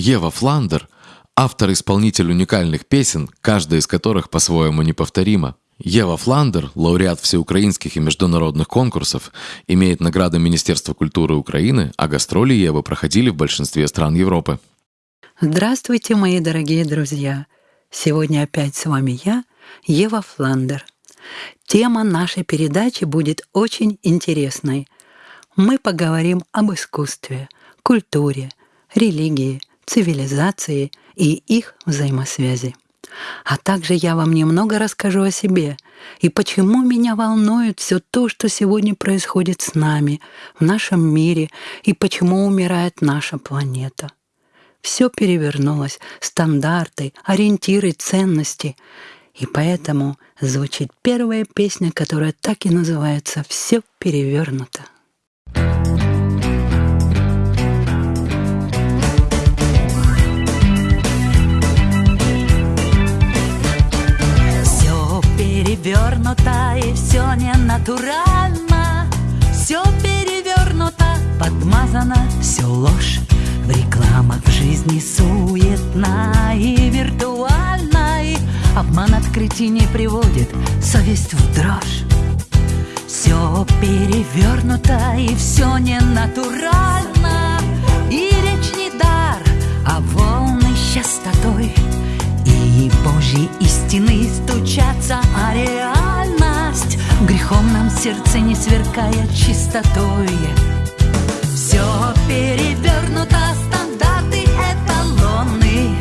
Ева Фландер — автор-исполнитель уникальных песен, каждая из которых по-своему неповторима. Ева Фландер, лауреат всеукраинских и международных конкурсов, имеет награды Министерства культуры Украины, а гастроли Евы проходили в большинстве стран Европы. Здравствуйте, мои дорогие друзья! Сегодня опять с вами я, Ева Фландер. Тема нашей передачи будет очень интересной. Мы поговорим об искусстве, культуре, религии, цивилизации и их взаимосвязи. А также я вам немного расскажу о себе и почему меня волнует все то, что сегодня происходит с нами, в нашем мире, и почему умирает наша планета. Все перевернулось, стандарты, ориентиры, ценности. И поэтому звучит первая песня, которая так и называется «Все перевернуто». Перевернуто и все не натурально Все перевернуто, подмазано, все ложь. В рекламах в жизни суетна и виртуальна обман открытий не приводит совесть в дрожь. Все перевернуто и все не натурально И речь не дар, а волны частотой и Божьи истины стучатся, а реальность. В греховном сердце не сверкая чистотой. Все перевернуто, стандарты эталоны.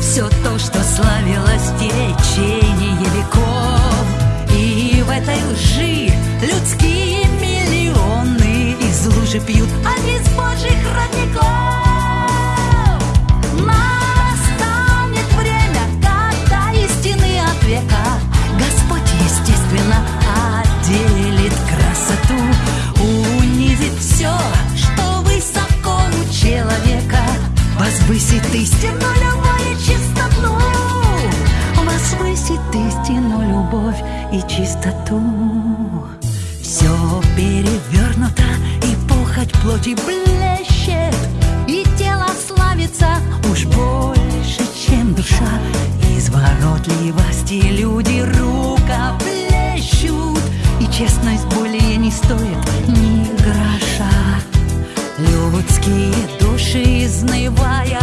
Все то, что славилось в истину, любовь и чистоту. Возвысит истину, любовь и чистоту. Все перевернуто, и похоть плоти блещет И тело славится уж больше, чем душа. Изворотливости люди рукоплещут И честность более не стоит ни гроша. Людские души, изнывая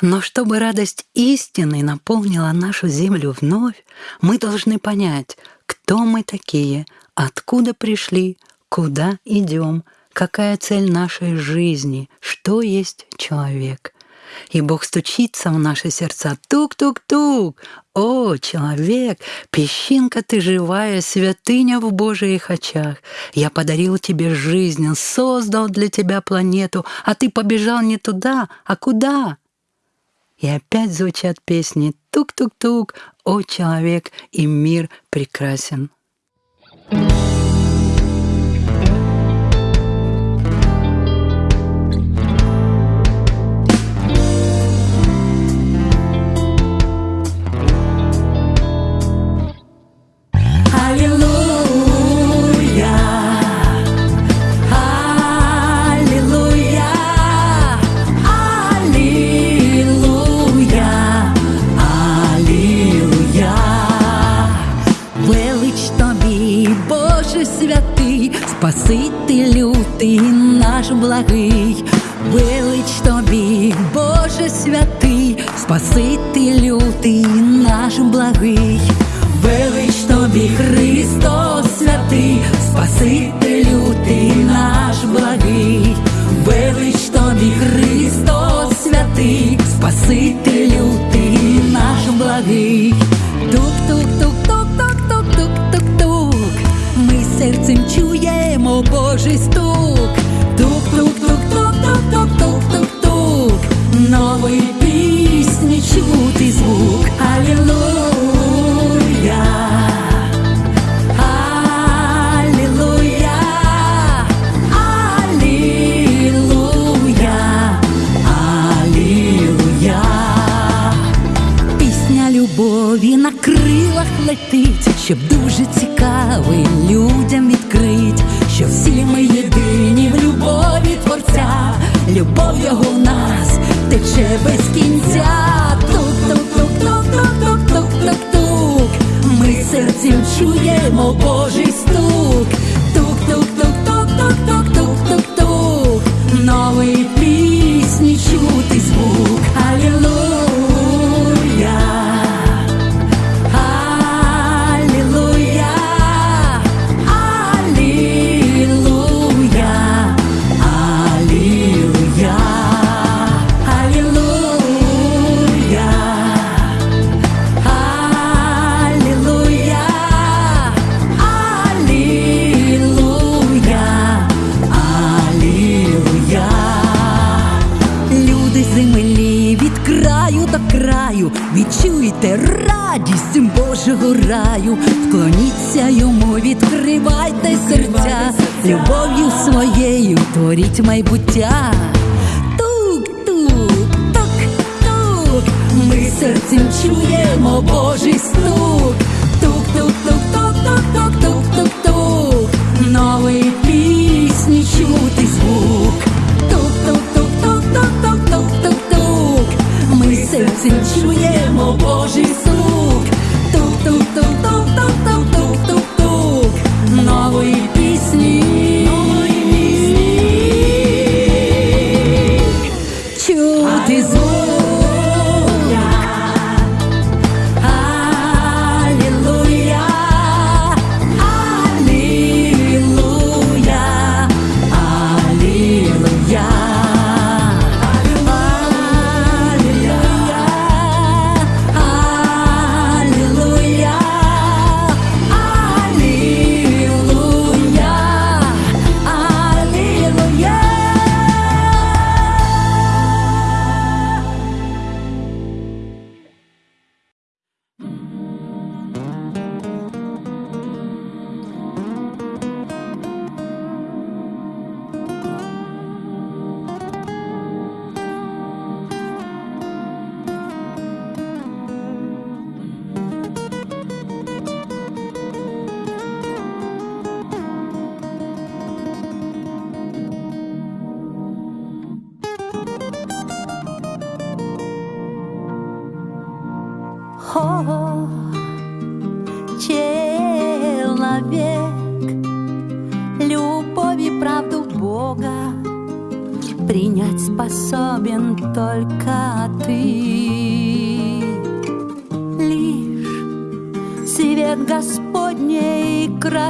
но чтобы радость истины наполнила нашу землю вновь, мы должны понять, кто мы такие, откуда пришли, куда идем, какая цель нашей жизни, что есть человек. И Бог стучится в наши сердца. Тук-тук-тук! О, человек, песчинка ты живая, святыня в Божьих очах. Я подарил тебе жизнь, создал для тебя планету, а ты побежал не туда, а куда? И опять звучат песни «Тук-тук-тук», «О, человек» и «Мир прекрасен». Аллилуйя, Аллилуйя, благий, велич тобі, Боже святий, Спаситель лютий, наш благий, велич тобі, Христос святий, Спаситель ти чуємо Божий стук. тук-тук-тук-тук-тук-тук-тук-тук-тук, нової пісні чути звук. Тук-тук-тук-тук-тук-тук-тук-тук, ми серцем чуємо Божий звук.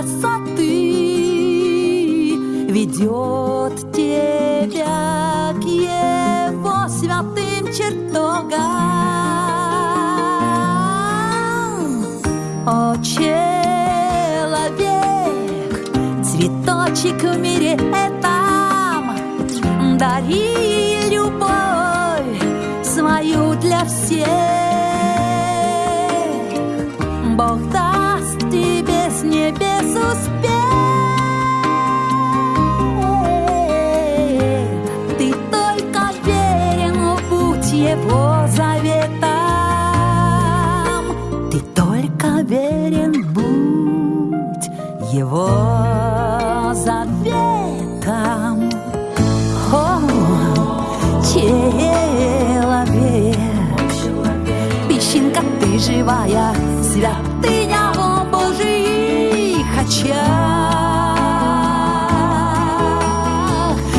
Красоты ведет тебя к Его святым чертогам. О, человек, цветочек в мире этом, дари любовь свою для всех. его заветом. О, человек, песчинка ты живая, святыня о Божьих очах.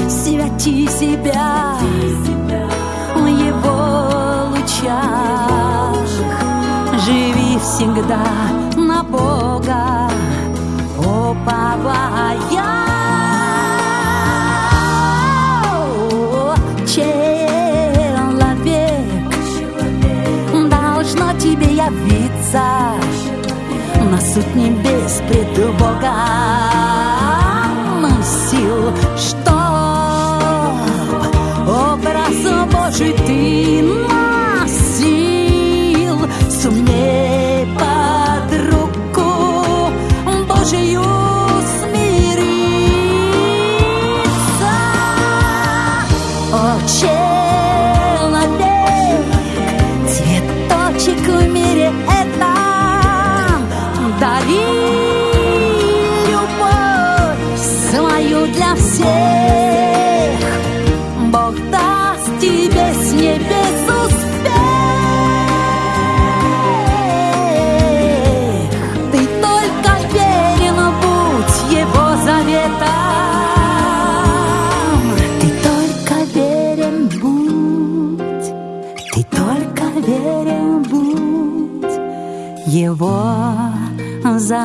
Святи себя в его лучах, живи всегда поваял человек. человек. Должно тебе явиться на суд небес пред Бога. noche. borza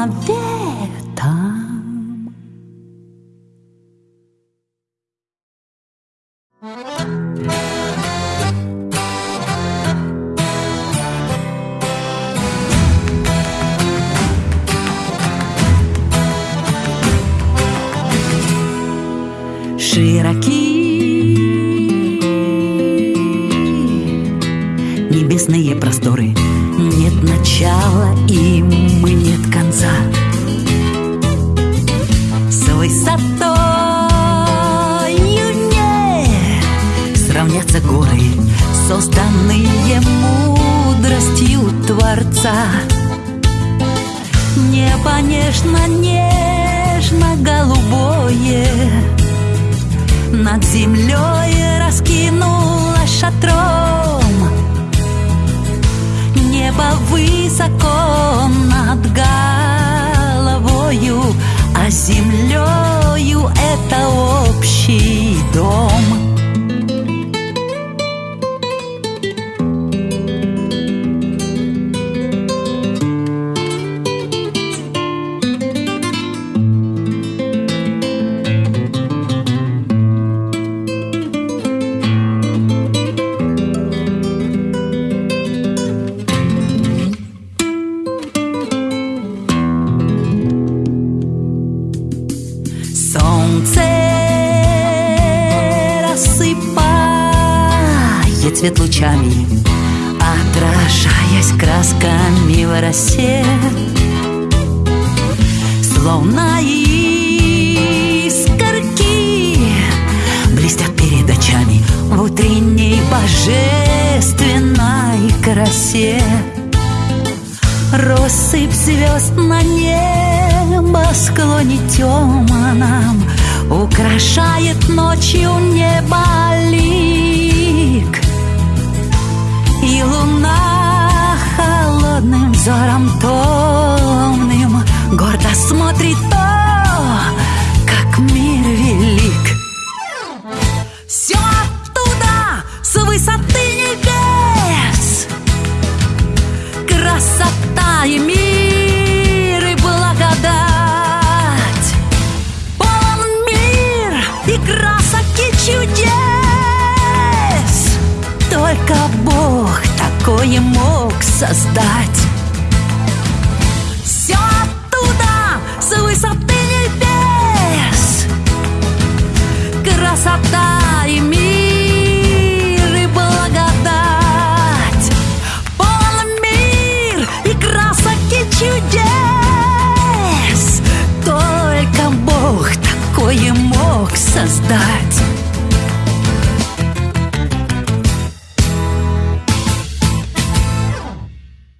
такое мог создать?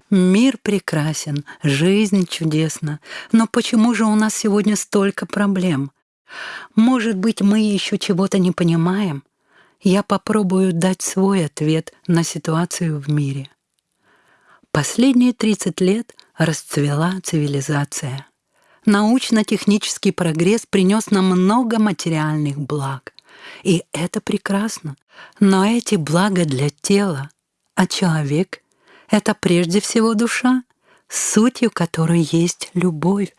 Мир прекрасен, жизнь чудесна, но почему же у нас сегодня столько проблем? Может быть, мы еще чего-то не понимаем? Я попробую дать свой ответ на ситуацию в мире. Последние 30 лет расцвела цивилизация научно-технический прогресс принес нам много материальных благ. И это прекрасно. Но эти блага для тела, а человек — это прежде всего душа, сутью которой есть любовь.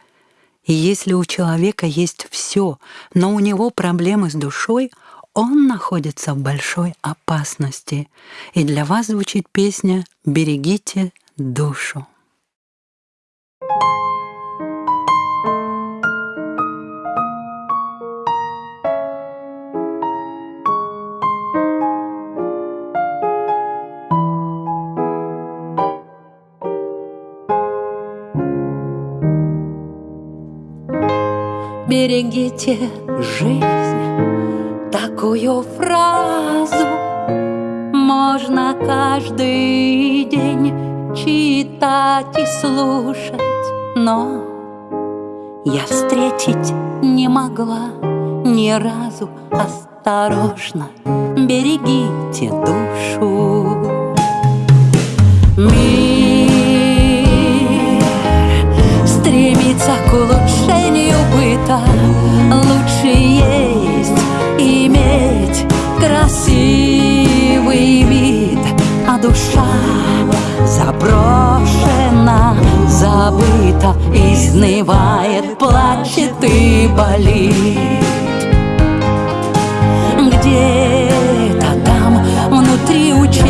И если у человека есть все, но у него проблемы с душой, он находится в большой опасности. И для вас звучит песня «Берегите душу». thank you берегите жизнь. Такую фразу можно каждый день читать и слушать. Но я встретить не могла ни разу. Осторожно, берегите душу. Мир стремится к быта Лучше есть иметь красивый вид А душа заброшена, забыта Изнывает, плачет и болит. Где-то там внутри у человека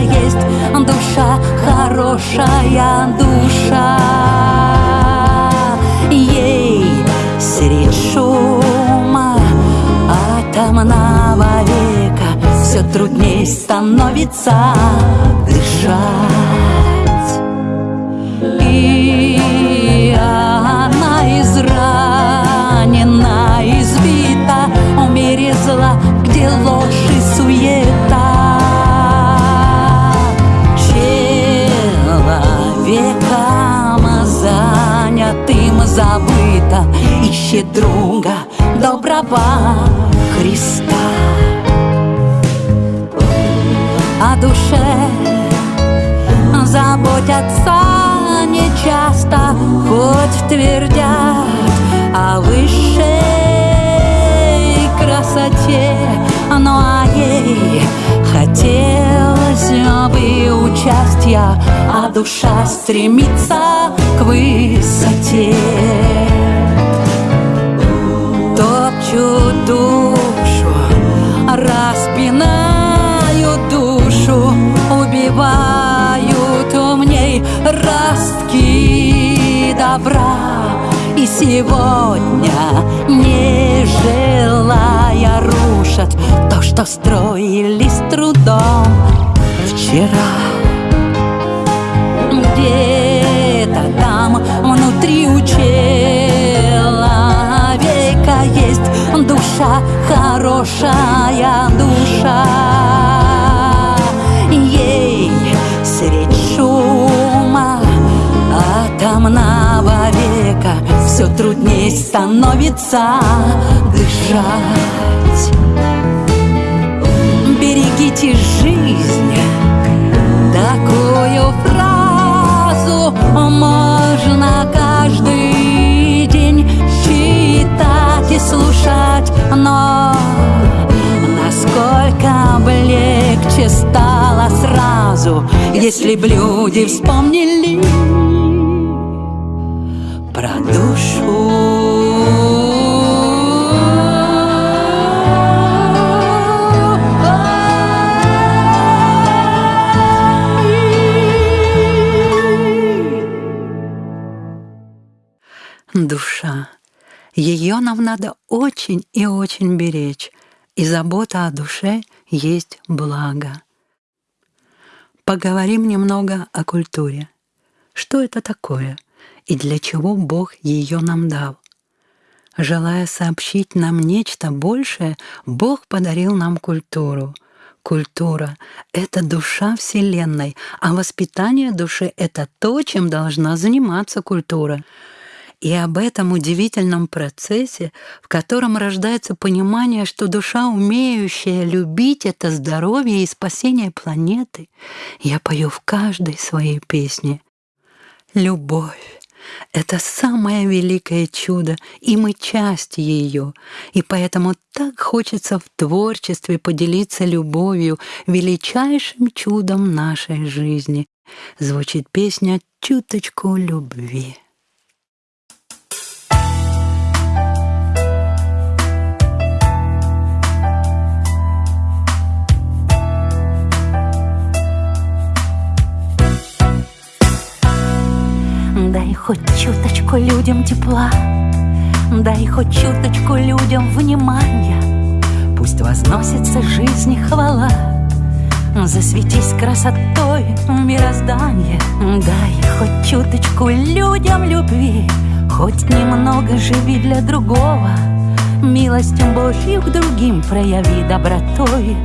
есть душа, хорошая душа трудней становится дышать. И она изранена, избита В мире зла, где ложь и суета. Человеком занятым забыто Ищет друга доброго Христа заботятся нечасто Хоть твердят о высшей красоте. Ну а ей хотелось бы участия А душа стремится к высоте. Топчут душу, добра. И сегодня, не желая, рушат То, что строили с трудом вчера. Где-то там внутри у человека есть душа, хорошая душа Все трудней становится дышать. Берегите жизнь Такую фразу можно каждый день читать и слушать Но насколько бы легче стало сразу Если б люди вспомнили нам надо очень и очень беречь, и забота о душе есть благо. Поговорим немного о культуре. Что это такое и для чего Бог ее нам дал? Желая сообщить нам нечто большее, Бог подарил нам культуру. Культура — это душа Вселенной, а воспитание души — это то, чем должна заниматься культура. И об этом удивительном процессе, в котором рождается понимание, что душа, умеющая любить, это здоровье и спасение планеты, я пою в каждой своей песне. Любовь Это самое великое чудо, и мы часть ее. И поэтому так хочется в творчестве поделиться любовью, величайшим чудом нашей жизни. Звучит песня «Чуточку любви». Хоть чуточку людям тепла, Дай хоть чуточку людям внимания, Пусть возносится жизни хвала, Засветись красотой мироздания, Дай хоть чуточку людям любви, Хоть немного живи для другого, Милостью Божью к другим прояви добротой,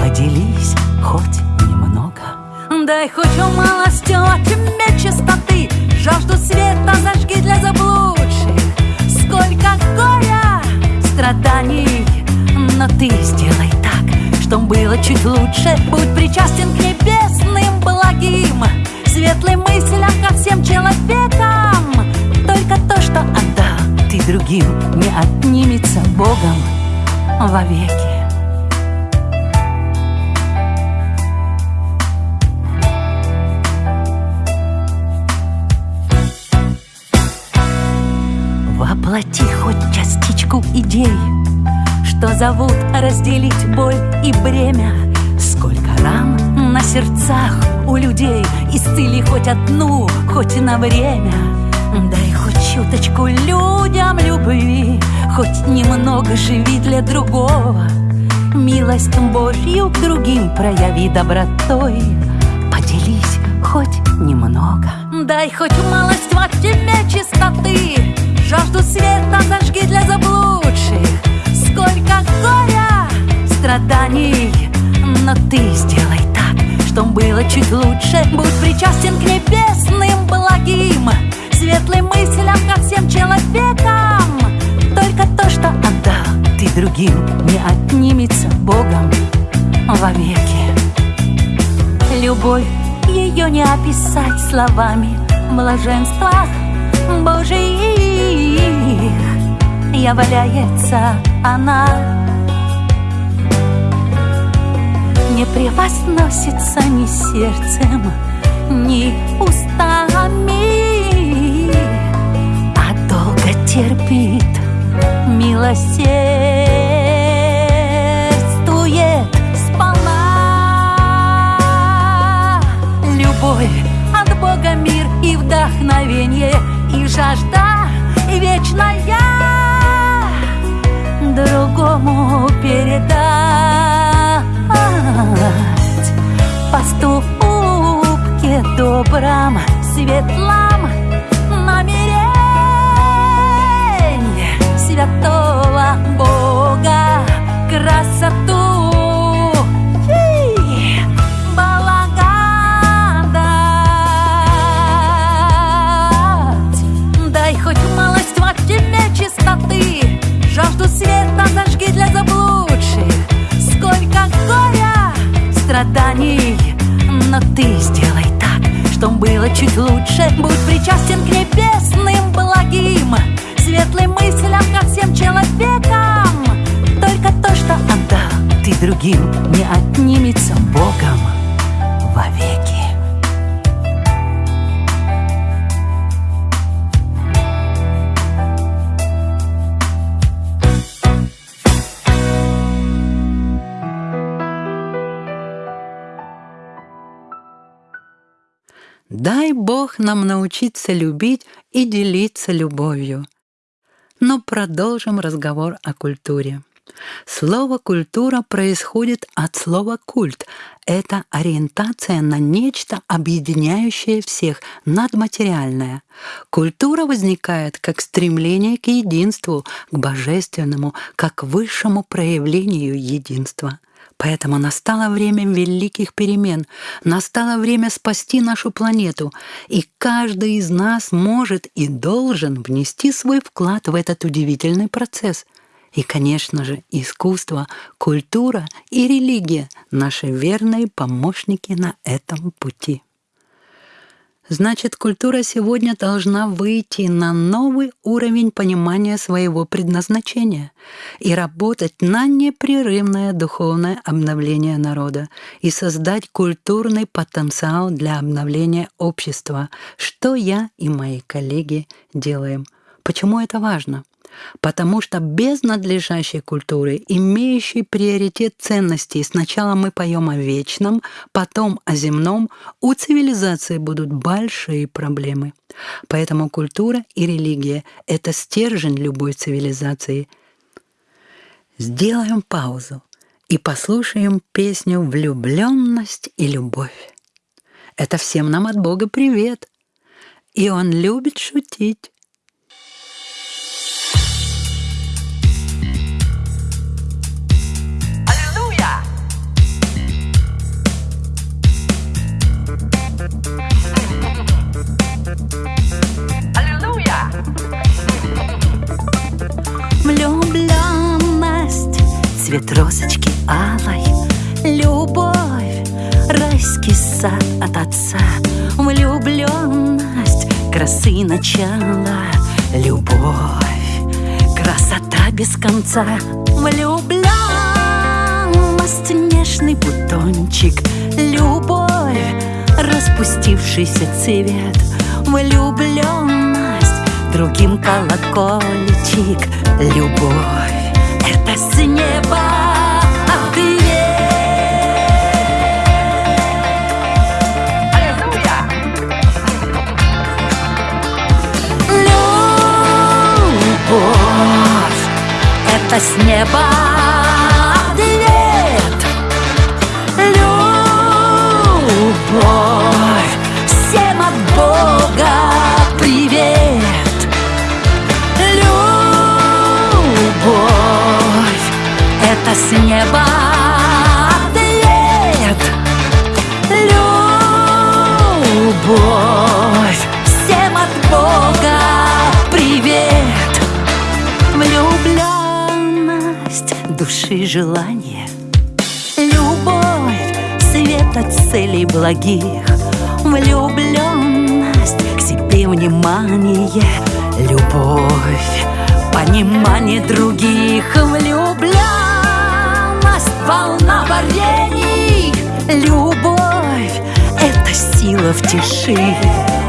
Поделись хоть немного. Дай хоть малостью от тебя чистоты, Жажду света зажги для заблудших. Сколько горя, страданий Но ты сделай так, чтоб было чуть лучше. Будь причастен к небесным благим. Светлым мыслям ко всем человекам. Только то, что отдал ты другим Не отнимется Богом вовеки Воплоти хоть частичку идей, Что зовут разделить боль и бремя. Сколько ран на сердцах у людей, Исцели хоть одну, хоть на время. Дай хоть чуточку людям любви, Хоть немного живи для другого. Милость Божью к другим прояви добротой, Поделись хоть немного. Дай хоть малость во тьме чистоты, Жажду света зажги для заблудших. Сколько горя, страданий Но ты сделай так, чтоб было чуть лучше. Будь причастен к небесным благим Светлым мыслям ко всем человекам. Только то, что отдал ты другим Не отнимется Богом вовеки. Любовь ее не описать словами Блаженствах Божьих является она. Не превозносится ни сердцем, ни устами. А долго терпит, милосердствует сполна. Любовь от Бога мир и вдохновение и жажда другому передать. Поступке добром, светлом намерение святого Бога. Красоту Жажду света зажги для заблудших. Сколько горя, страданий. Но ты сделай так, чтоб было чуть лучше. Будь причастен к небесным благим. Светлым мыслям ко всем человекам. Только то, что отдал ты другим Не отнимется Богом Дай Бог нам научиться любить и делиться любовью. Но продолжим разговор о культуре. Слово «культура» происходит от слова «культ». Это ориентация на нечто, объединяющее всех, надматериальное. Культура возникает как стремление к единству, к божественному, как высшему проявлению единства. Поэтому настало время великих перемен, настало время спасти нашу планету, и каждый из нас может и должен внести свой вклад в этот удивительный процесс. И, конечно же, искусство, культура и религия — наши верные помощники на этом пути. Значит, культура сегодня должна выйти на новый уровень понимания своего предназначения и работать на непрерывное духовное обновление народа и создать культурный потенциал для обновления общества, что я и мои коллеги делаем. Почему это важно? Потому что без надлежащей культуры, имеющей приоритет ценностей, сначала мы поем о вечном, потом о земном, у цивилизации будут большие проблемы. Поэтому культура и религия — это стержень любой цивилизации. Сделаем паузу и послушаем песню «Влюбленность и любовь». Это всем нам от Бога привет. И Он любит шутить. Цвет розочки алой Любовь, райский сад от отца. Влюбленность, красы начала. Любовь, красота без конца. Влюбленность, нежный бутончик. Любовь, распустившийся цвет. Влюбленность, другим колокольчик. Любовь это с неба ответ. Любовь, это с неба ответ. Любовь, всем от Бога привет. Это с неба ответ. Любовь, всем от Бога привет. Влюбленность души желание. Любовь, свет от целей благих. Влюбленность к себе внимание. Любовь, понимание других. Влюбленность, волна варений. Любовь, это сила в тиши.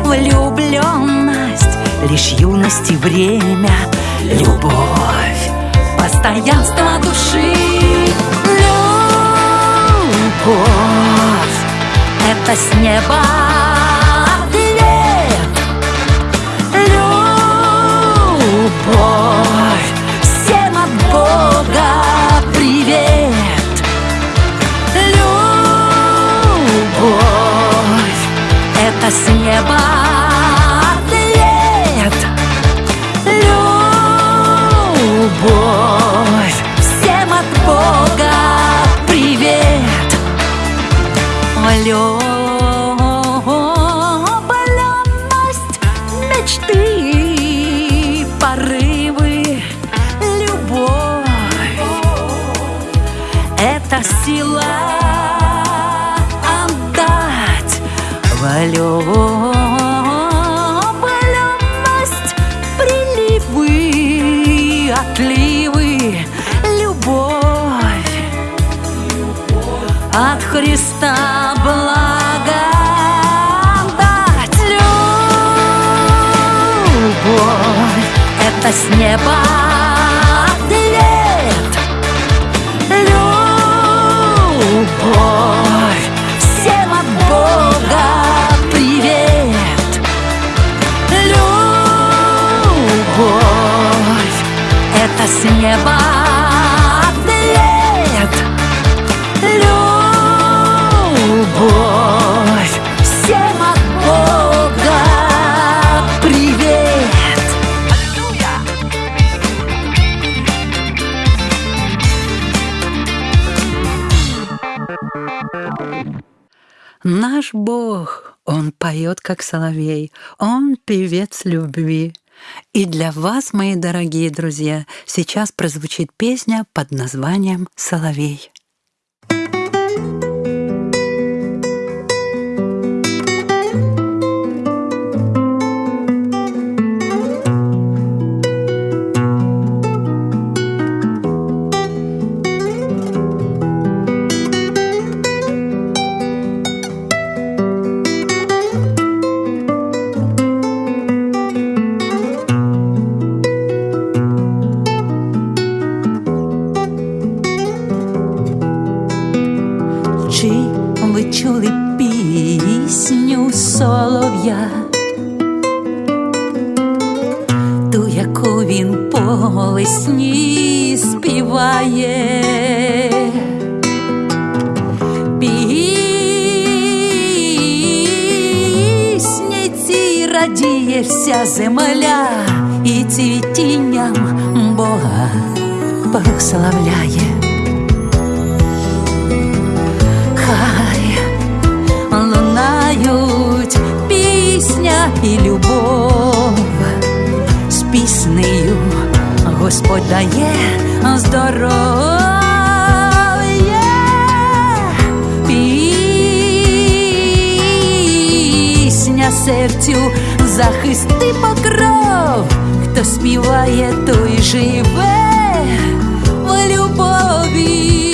Влюбленность, лишь юность и время. Любовь, постоянство души. Любовь, это с неба с неба ответ. Любовь, всем от Бога привет. Влюбленность, мечты, порывы, любовь. Это сила Влюбленность, приливы, отливы, любовь от Христа благодать. Любовь, это с неба с неба ответ. Любовь, всем от Бога привет. Аллилуйя! Наш Бог, Он поет, как соловей, Он певец любви. И для вас, мои дорогие друзья, сейчас прозвучит песня под названием «Соловей». по весні співає. Пісні ці радіє вся земля і цвітінням Бога прославляє. Хай лунають пісня і любов Господь дає здоров'я. Пісня серцю захисти покров, хто співає, той живе в любові.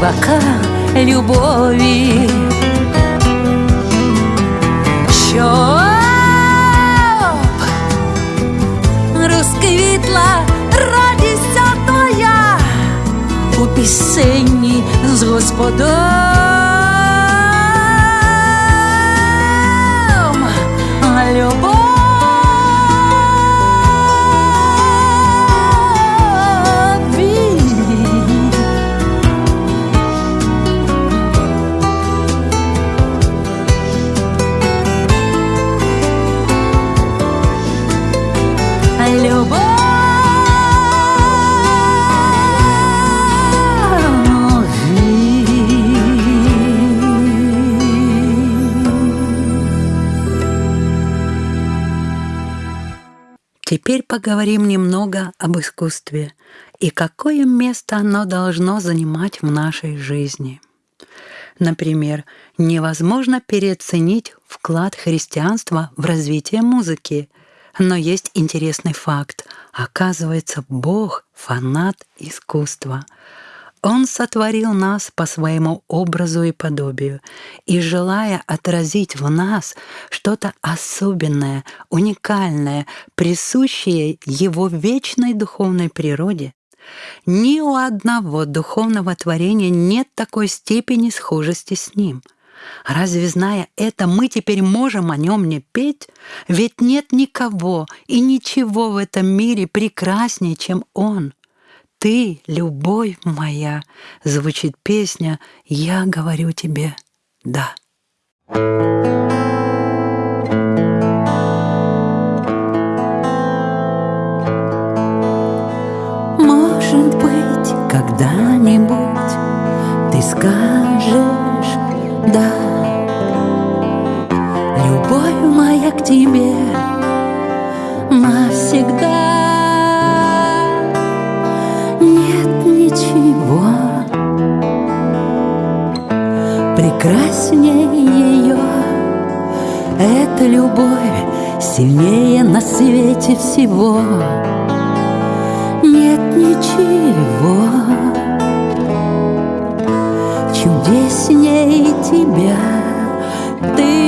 Співака любові. Щоб розквітла радість твоя у пісенні з Господом. Теперь поговорим немного об искусстве и какое место оно должно занимать в нашей жизни. Например, невозможно переоценить вклад христианства в развитие музыки. Но есть интересный факт. Оказывается, Бог — фанат искусства. Он сотворил нас по своему образу и подобию, и, желая отразить в нас что-то особенное, уникальное, присущее Его вечной духовной природе, ни у одного духовного творения нет такой степени схожести с Ним. Разве, зная это, мы теперь можем о Нем не петь? Ведь нет никого и ничего в этом мире прекраснее, чем Он. «Ты, любовь моя», звучит песня «Я говорю тебе да». Может быть, когда-нибудь ты скажешь «да». Любовь моя к тебе Эта любовь сильнее на свете всего. Нет ничего чудесней тебя. Ты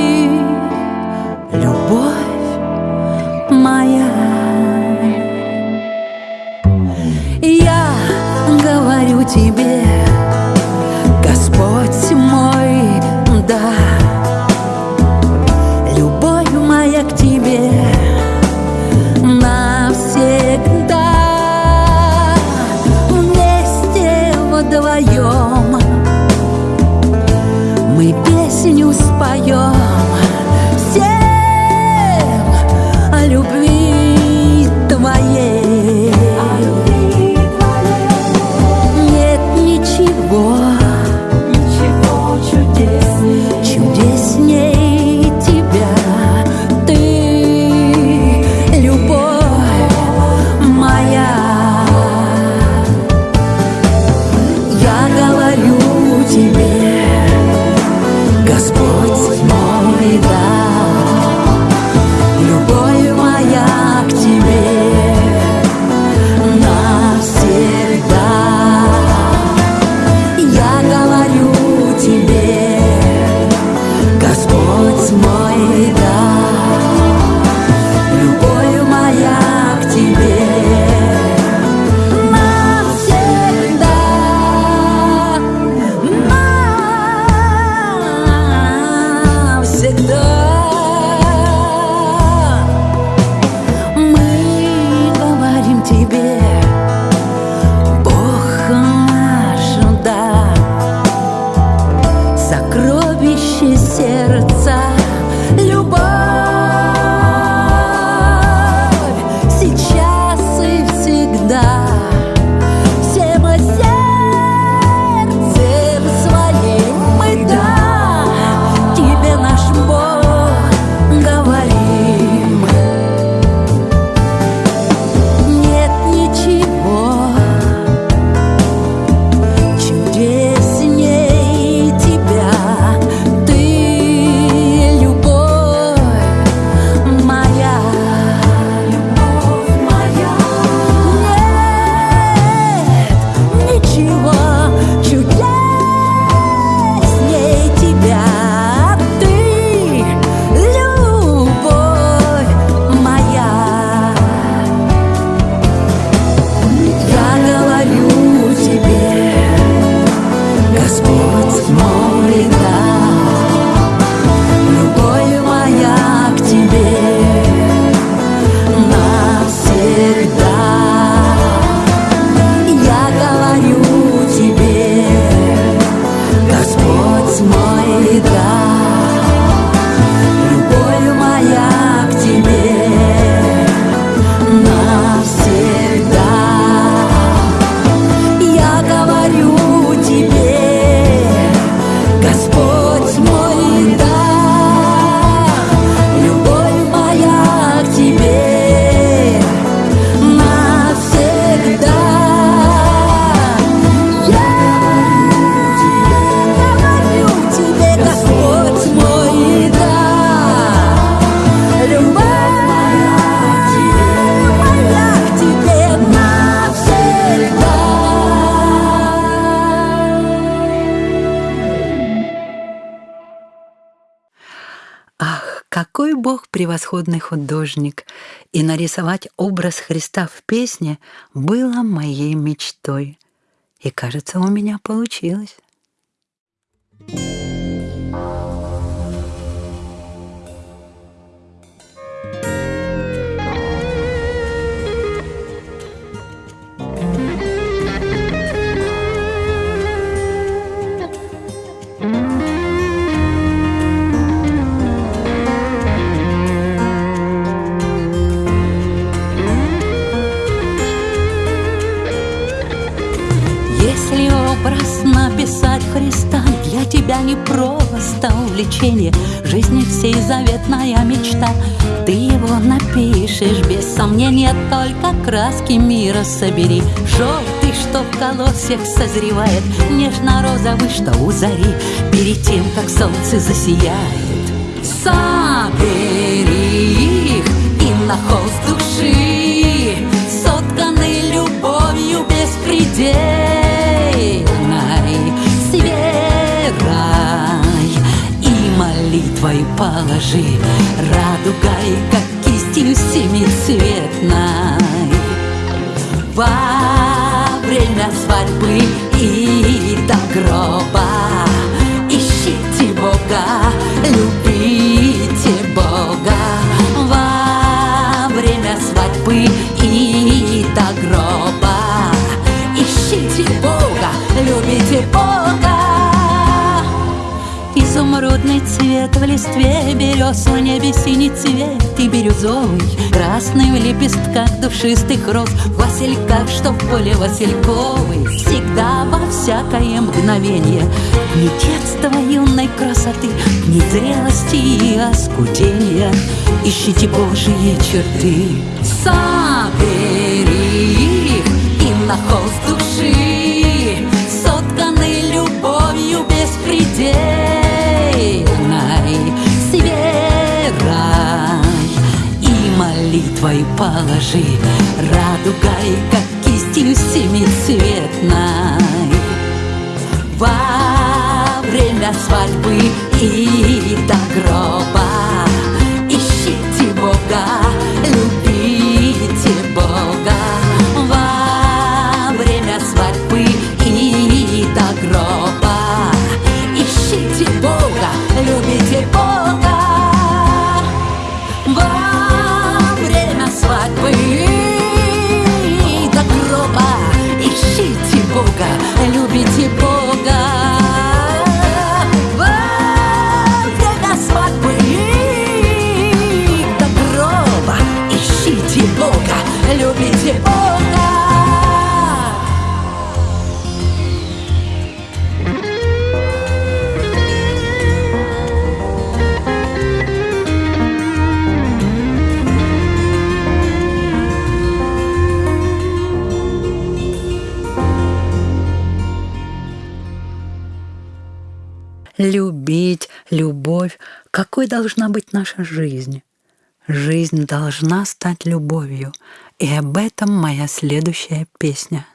превосходный художник! И нарисовать образ Христа в песне было моей мечтой. И, кажется, у меня получилось. Христа. Для тебя не просто увлечение. Жизни всей заветная мечта. Ты его напишешь без сомнения Только краски мира собери. Желтый, что в колосьях созревает. Нежно-розовый, что у зари. Перед тем, как солнце засияет. Собери их и на холст души. Сотканы любовью беспредельной молитвой положи Радугой, как кистью семицветной. Во время свадьбы и до гроба. Ищите Бога, любите Бога. Во время свадьбы и до гроба. Ищите Бога, любите Бога Изумрудный свет в листве берез В небе синий цвет. И бирюзовый Красный в лепестках душистых роз. В васильках, что в поле васильковый Всегда во всякое мгновение. Не детства юной красоты Не зрелости и оскудения. Ищите Божьи черты. Собери их и на холст души Сотканы любовью беспредельной С верой и молитвой положи Радугой, как кистью семицветной. Во время свадьбы и до гроба Ищите Бога, любите Бога Какой должна быть наша жизнь? Жизнь должна стать любовью. И об этом моя следующая песня.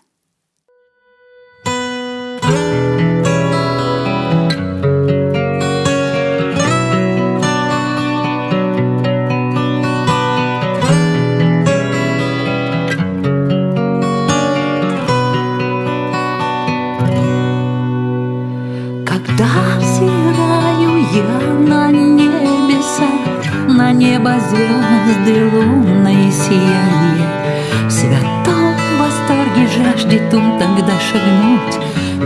Небо звезды лунное сияние, В святом восторге жаждет ум тогда шагнуть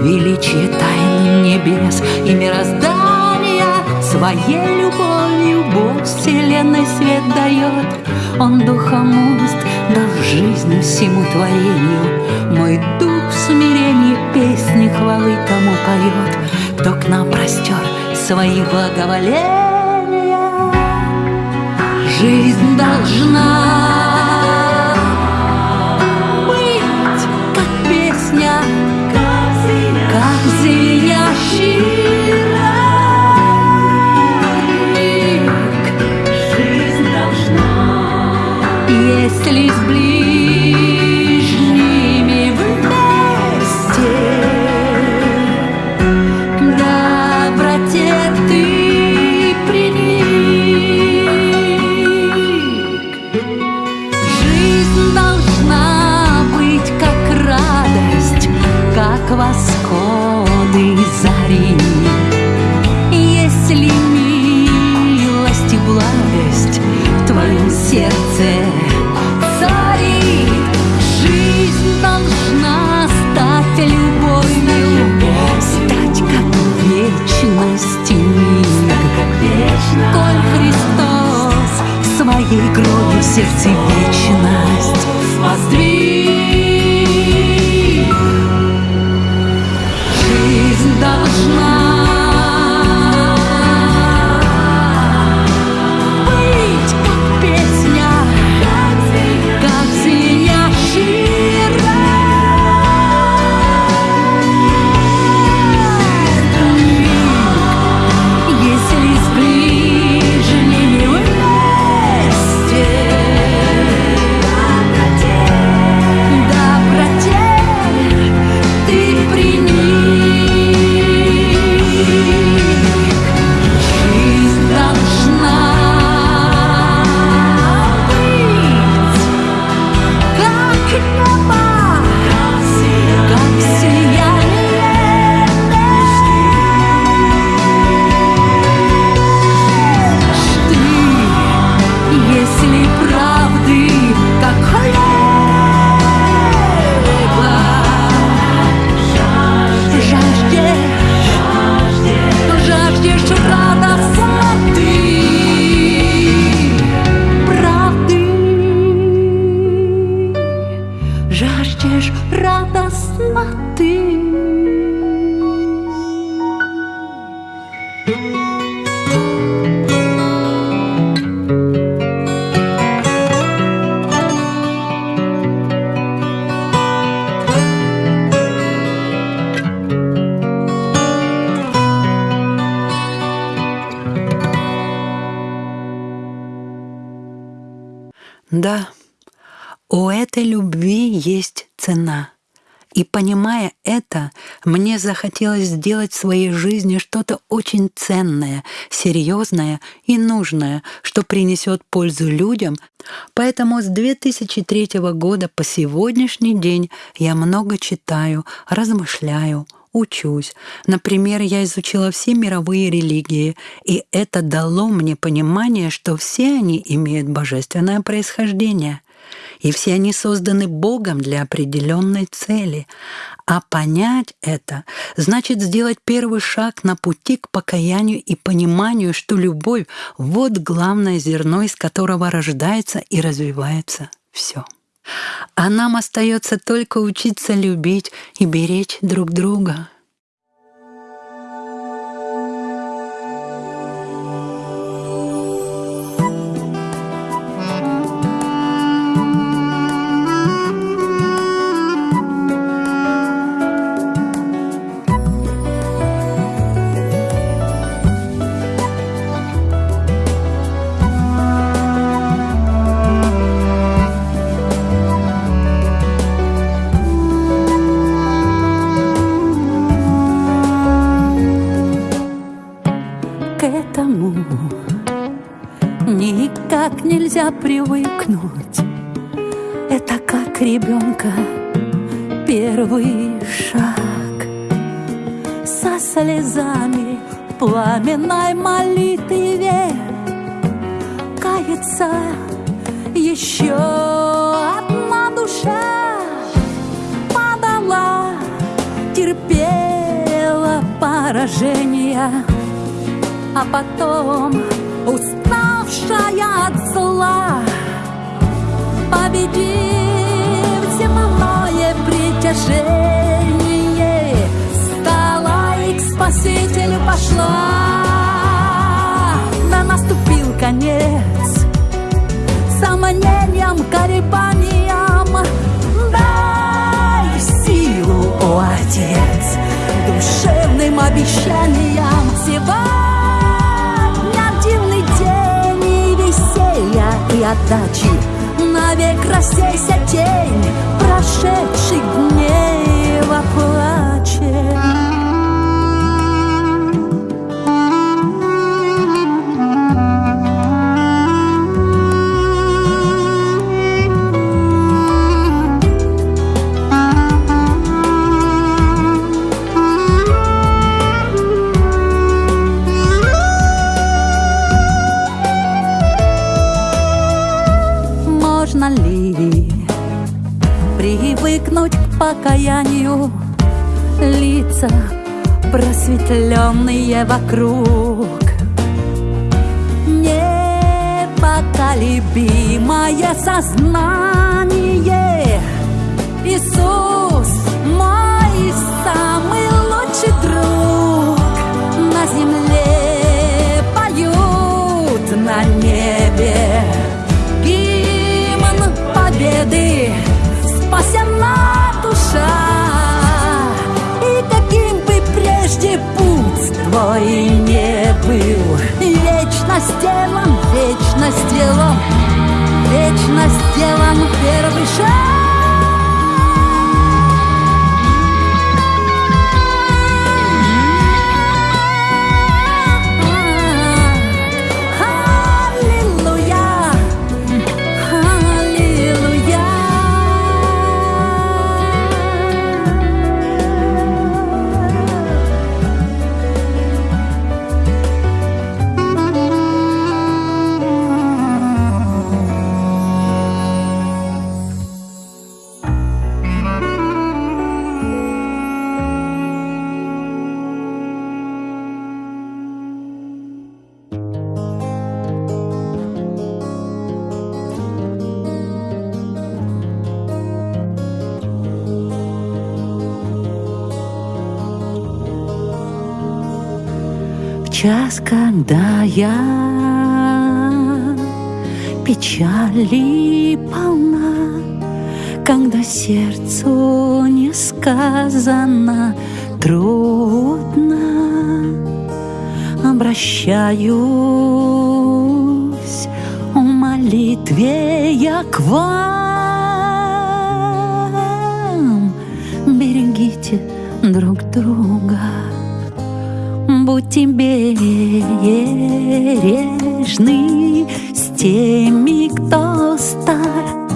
Величие тайны небес и мироздания Своей любовью Бог вселенной свет дает. Он духом уст дал жизнь всему творению. Мой дух в смирении песни хвалы тому поет. Кто к нам простер свои благоволения Жизнь должна быть, как песня, как звенящий если с И понимая это, мне захотелось сделать в своей жизни что-то очень ценное, серьезное и нужное, что принесет пользу людям. Поэтому с 2003 года по сегодняшний день я много читаю, размышляю, учусь. Например, я изучила все мировые религии, и это дало мне понимание, что все они имеют божественное происхождение — и все они созданы Богом для определенной цели. А понять это значит сделать первый шаг на пути к покаянию и пониманию, что любовь — вот главное зерно, из которого рождается и развивается все. А нам остается только учиться любить и беречь друг друга. Нельзя привыкнуть. Это как ребенка первый шаг. Со слезами пламенной молитве Кается еще одна душа. Падала, терпела поражения А потом уставшая от зла, победив земное притяжение, стала и к Спасителю пошла. Да наступил конец. Сомнениям, колебаниям, дай силу, о Отец, душевным обещаниям сегодня. И отдачи. Навек рассейся тень прошедших дней во плаче покаянию. Лица просветленные вокруг. Непоколебимое сознание. Иисус мой самый лучший друг. На земле поют на небе Гимн победы. Спасена душа. И каким бы прежде путь твой не был Вечно сделан, вечно сделан, вечно сделан первый шаг час, когда я печали полна, когда сердцу несказанно трудно, обращаюсь, умоляюсь молитве я к вам. Берегите друг друга, будьте бережны с теми, кто стар,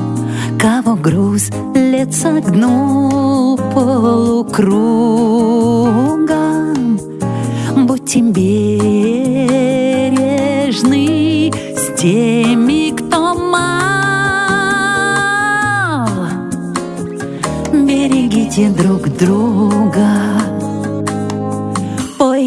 кого груз лет согнул полукругом. Будьте бережны с теми, кто мал. Берегите друг друга.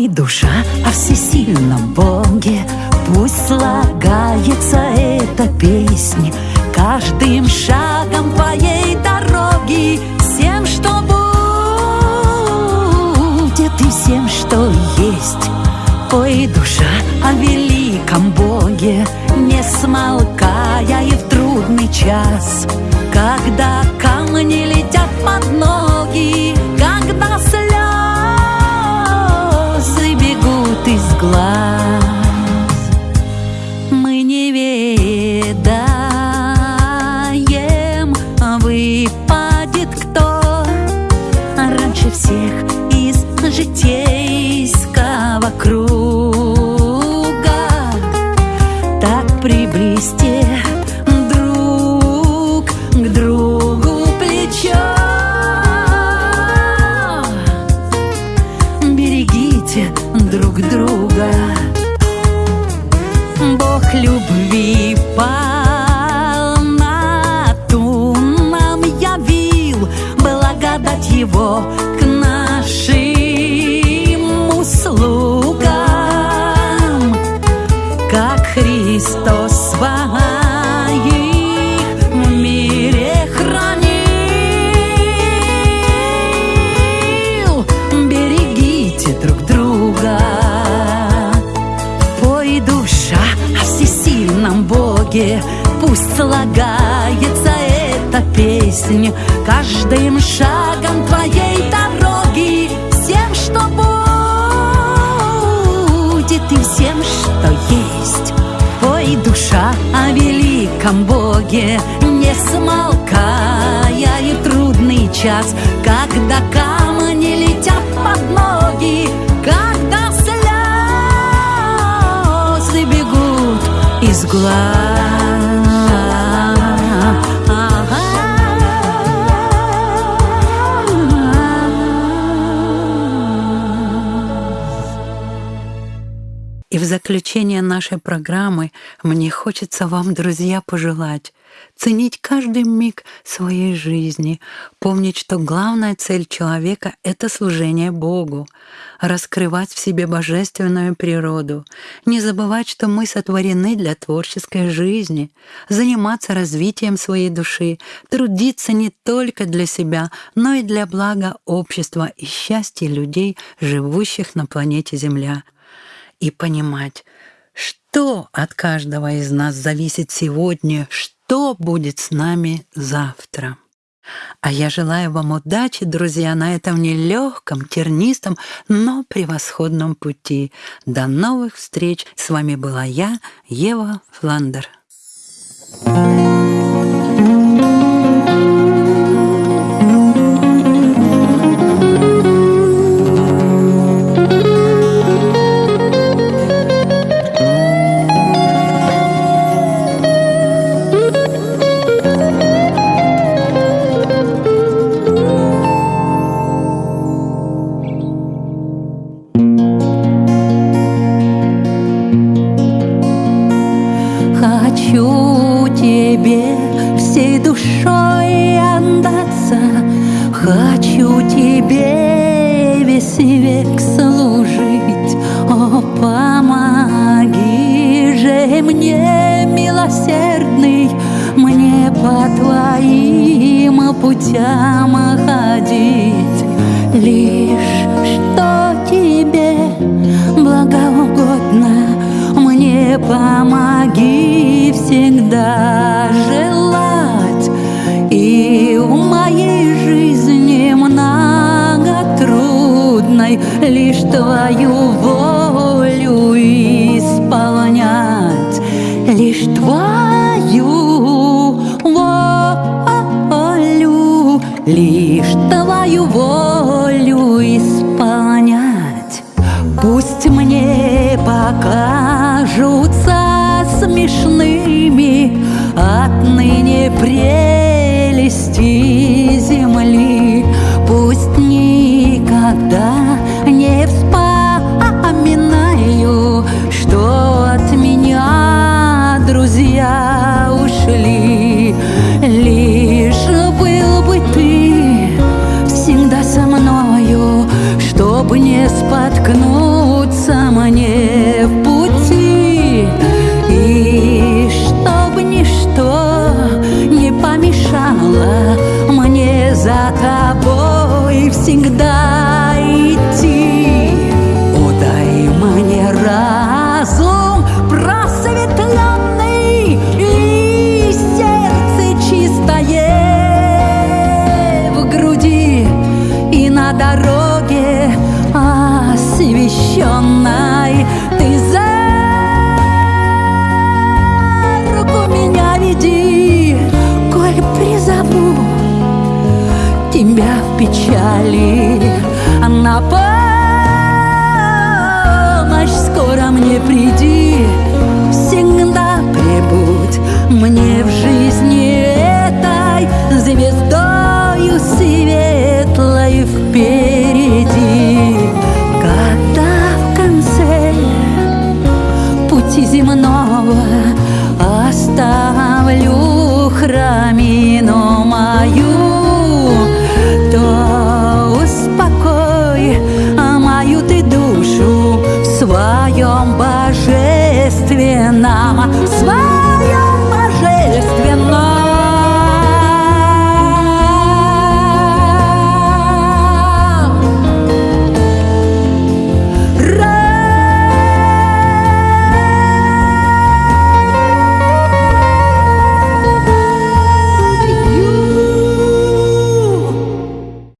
Душа о всесильном Боге, Пусть слагается эта песня Каждым шагом твоей дороги. Всем, что будет и всем, что есть. Ой, душа о великом Боге Не смолкая и в трудный час. Когда камни летят под ноги глаз Мы не ведаем, выпадет кто Раньше всех из житейского круга Христос своих в мире хранил. Берегите друг друга. Пой, душа о всесильном Боге, Пусть слагается эта песня Каждым шагом твоей дороги Всем, что будет и всем, что есть. Пой, душа о великом Боге, Не смолкая и трудный час. Когда камни летят под ноги Когда слезы бегут из глаз. Заключение нашей программы мне хочется вам, друзья, пожелать ценить каждый миг своей жизни, помнить, что главная цель человека — это служение Богу, раскрывать в себе божественную природу, не забывать, что мы сотворены для творческой жизни, заниматься развитием своей души, трудиться не только для себя, но и для блага общества и счастья людей, живущих на планете Земля и понимать, что от каждого из нас зависит сегодня, что будет с нами завтра. А я желаю вам удачи, друзья, на этом нелегком, тернистом, но превосходном пути. До новых встреч! С вами была я, Ева Фландер. Хочу Лишь всегда. печали. На помощь скоро мне приди Всегда прибудь мне в жизни этой Звездою свет